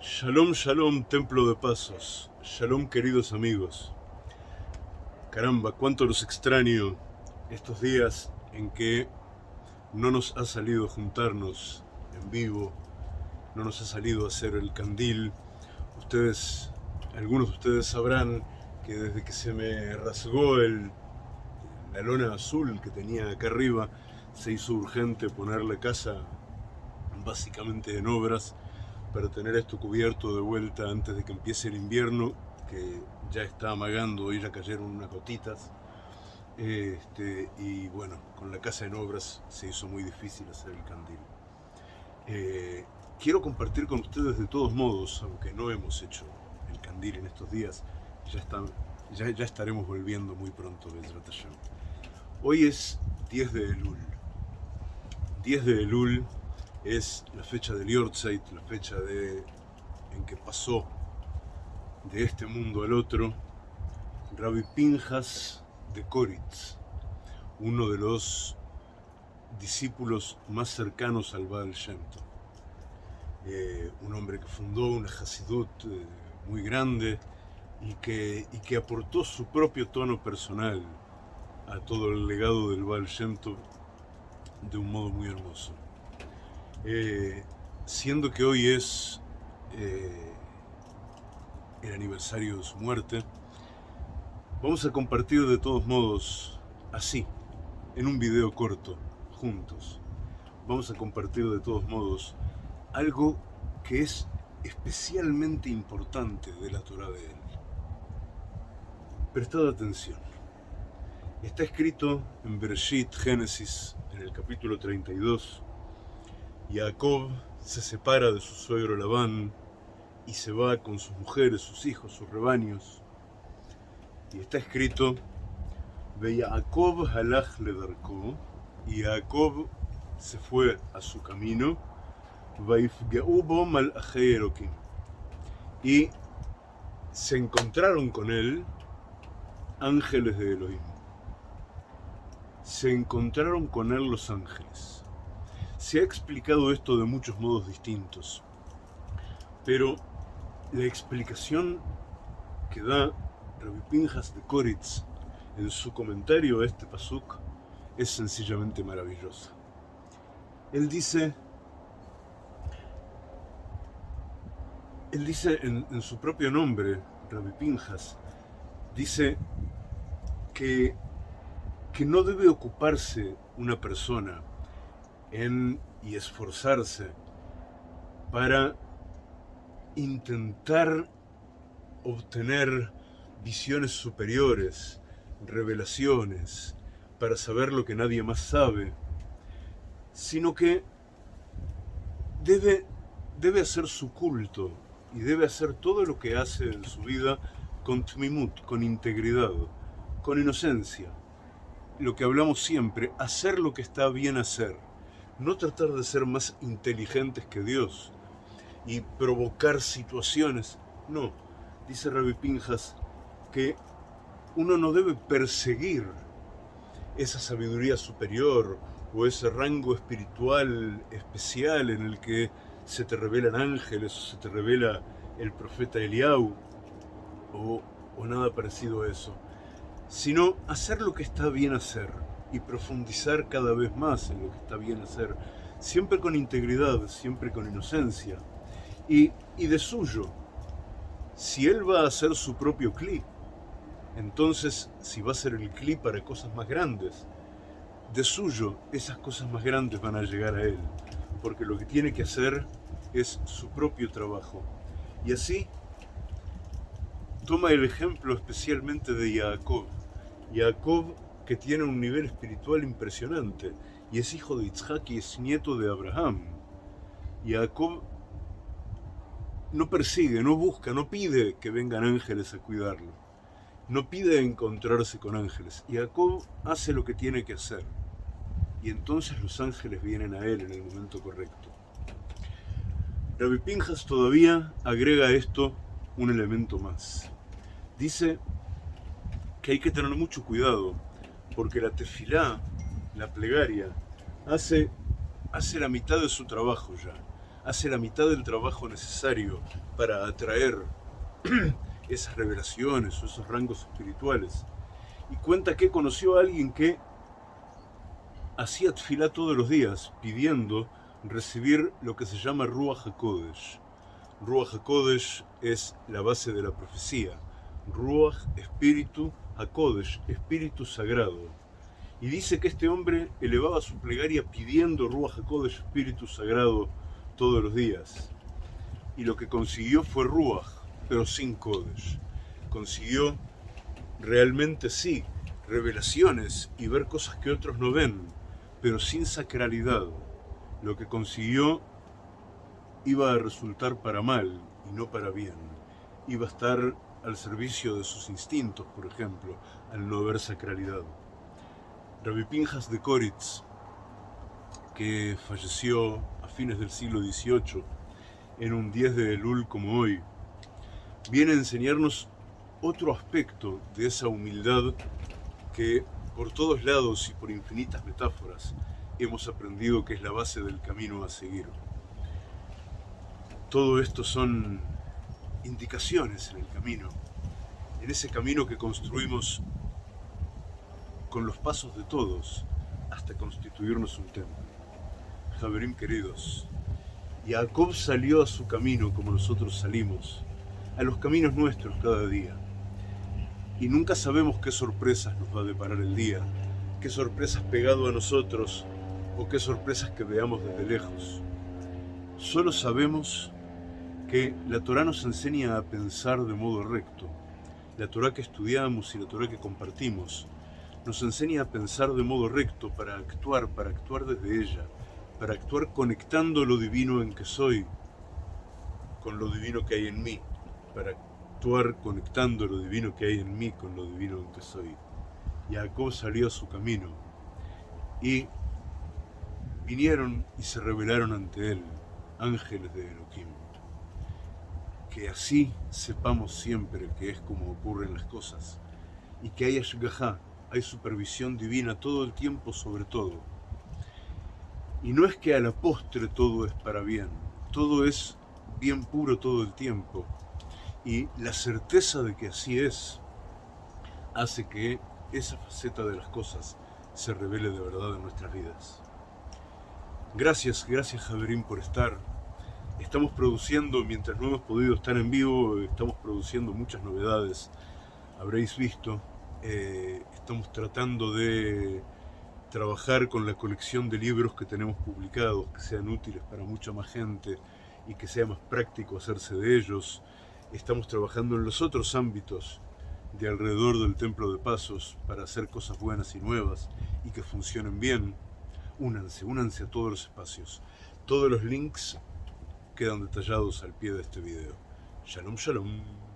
Shalom, shalom, templo de pasos. Shalom, queridos amigos. Caramba, cuánto los extraño estos días en que no nos ha salido juntarnos en vivo, no nos ha salido hacer el candil. Ustedes, algunos de ustedes sabrán que desde que se me rasgó el, la lona azul que tenía acá arriba, se hizo urgente poner la casa básicamente en obras para tener esto cubierto de vuelta antes de que empiece el invierno, que ya está amagando, hoy ya cayeron unas gotitas. Este, y bueno, con la casa en obras se hizo muy difícil hacer el candil. Eh, quiero compartir con ustedes de todos modos, aunque no hemos hecho el candil en estos días, ya, ya, ya estaremos volviendo muy pronto de Hashem. Hoy es 10 de Elul. 10 de Elul es la fecha del Yortzeit, la fecha de, en que pasó de este mundo al otro, Rabbi Pinjas de Koritz, uno de los discípulos más cercanos al Baal Shem eh, un hombre que fundó una Hasidut eh, muy grande y que, y que aportó su propio tono personal a todo el legado del Baal Shem de un modo muy hermoso. Eh, siendo que hoy es eh, el aniversario de su muerte, vamos a compartir de todos modos así, en un video corto, juntos. Vamos a compartir de todos modos algo que es especialmente importante de la Torah de él. Prestad atención. Está escrito en Bereshit, Génesis, en el capítulo 32, Jacob se separa de su suegro Labán y se va con sus mujeres, sus hijos, sus rebaños. Y está escrito, Ve Jacob halach le y Jacob se fue a su camino, y se encontraron con él ángeles de Elohim. Se encontraron con él los ángeles. Se ha explicado esto de muchos modos distintos, pero la explicación que da Rabbi Pinjas de Koritz en su comentario a este pasuk es sencillamente maravillosa. Él dice, él dice en, su propio nombre, Rabbi Pinjas, dice que, que no debe ocuparse una persona en y esforzarse para intentar obtener visiones superiores, revelaciones, para saber lo que nadie más sabe, sino que debe, debe hacer su culto y debe hacer todo lo que hace en su vida con tmimut, con integridad, con inocencia. Lo que hablamos siempre, hacer lo que está bien hacer no tratar de ser más inteligentes que Dios y provocar situaciones. No, dice Rabbi Pinjas que uno no debe perseguir esa sabiduría superior o ese rango espiritual especial en el que se te revelan ángeles o se te revela el profeta Eliau o, o nada parecido a eso, sino hacer lo que está bien hacer y profundizar cada vez más en lo que está bien hacer, siempre con integridad, siempre con inocencia. Y, y de suyo, si él va a hacer su propio clip, entonces si va a ser el clip para cosas más grandes, de suyo esas cosas más grandes van a llegar a él, porque lo que tiene que hacer es su propio trabajo. Y así toma el ejemplo especialmente de Jacob. Jacob que tiene un nivel espiritual impresionante y es hijo de Isaac y es nieto de Abraham. Y Jacob no persigue, no busca, no pide que vengan ángeles a cuidarlo. No pide encontrarse con ángeles. Y Jacob hace lo que tiene que hacer. Y entonces los ángeles vienen a él en el momento correcto. Rabbi Pinjas todavía agrega a esto un elemento más. Dice que hay que tener mucho cuidado porque la tefilá, la plegaria, hace, hace la mitad de su trabajo ya. hace la mitad del trabajo necesario para atraer esas revelaciones o esos rangos espirituales. Y cuenta que conoció a alguien que hacía tfilá todos los días, pidiendo recibir lo que se llama Ruach HaKodesh. Ruach HaKodesh es la base de la profecía. Ruach, espíritu, HaKodesh, espíritu sagrado. Y dice que este hombre elevaba su plegaria pidiendo Ruach HaKodesh, espíritu sagrado, todos los días. Y lo que consiguió fue Ruach, pero sin Kodesh. Consiguió realmente sí revelaciones y ver cosas que otros no ven, pero sin sacralidad. Lo que consiguió iba a resultar para mal y no para bien. Iba a estar al servicio de sus instintos, por ejemplo, al no ver sacralidad. Rabbi Pinjas de Koritz, que falleció a fines del siglo XVIII, en un 10 de Elul como hoy, viene a enseñarnos otro aspecto de esa humildad que por todos lados y por infinitas metáforas hemos aprendido que es la base del camino a seguir. Todo esto son indicaciones en el camino, en ese camino que construimos con los pasos de todos hasta constituirnos un templo. Javerín queridos, Jacob salió a su camino como nosotros salimos, a los caminos nuestros cada día y nunca sabemos qué sorpresas nos va a deparar el día, qué sorpresas pegado a nosotros o qué sorpresas que veamos desde lejos. Solo sabemos que la Torah nos enseña a pensar de modo recto. La Torah que estudiamos y la Torah que compartimos nos enseña a pensar de modo recto para actuar, para actuar desde ella, para actuar conectando lo divino en que soy con lo divino que hay en mí, para actuar conectando lo divino que hay en mí con lo divino en que soy. Jacob salió a su camino y vinieron y se revelaron ante él ángeles de Elohim. Que así sepamos siempre que es como ocurren las cosas y que hay ashgahá, hay supervisión divina todo el tiempo sobre todo. Y no es que a la postre todo es para bien, todo es bien puro todo el tiempo, y la certeza de que así es hace que esa faceta de las cosas se revele de verdad en nuestras vidas. Gracias, gracias Javerín por estar. Estamos produciendo, mientras no hemos podido estar en vivo, estamos produciendo muchas novedades. Habréis visto, eh, estamos tratando de trabajar con la colección de libros que tenemos publicados, que sean útiles para mucha más gente y que sea más práctico hacerse de ellos estamos trabajando en los otros ámbitos de alrededor del Templo de Pasos para hacer cosas buenas y nuevas y que funcionen bien, únanse, únanse a todos los espacios. Todos los links quedan detallados al pie de este video. Shalom, shalom.